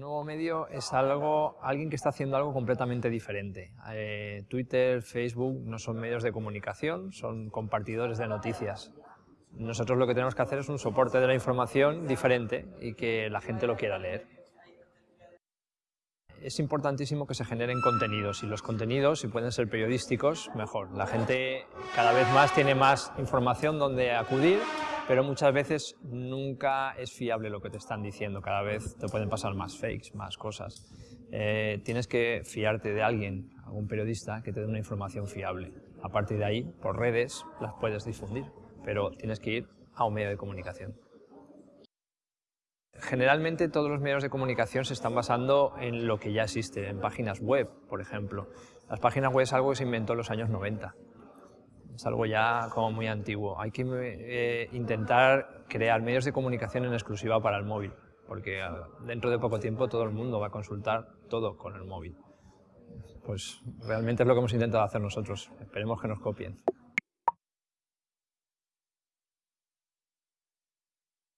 Un nuevo medio es algo, alguien que está haciendo algo completamente diferente. Eh, Twitter, Facebook no son medios de comunicación, son compartidores de noticias. Nosotros lo que tenemos que hacer es un soporte de la información diferente y que la gente lo quiera leer. Es importantísimo que se generen contenidos y los contenidos, si pueden ser periodísticos, mejor. La gente cada vez más tiene más información donde acudir pero muchas veces nunca es fiable lo que te están diciendo, cada vez te pueden pasar más fakes, más cosas. Eh, tienes que fiarte de alguien, algún periodista, que te dé una información fiable. A partir de ahí, por redes, las puedes difundir, pero tienes que ir a un medio de comunicación. Generalmente todos los medios de comunicación se están basando en lo que ya existe, en páginas web, por ejemplo. Las páginas web es algo que se inventó en los años 90 es algo ya como muy antiguo. Hay que eh, intentar crear medios de comunicación en exclusiva para el móvil, porque ah, dentro de poco tiempo todo el mundo va a consultar todo con el móvil. Pues realmente es lo que hemos intentado hacer nosotros. Esperemos que nos copien.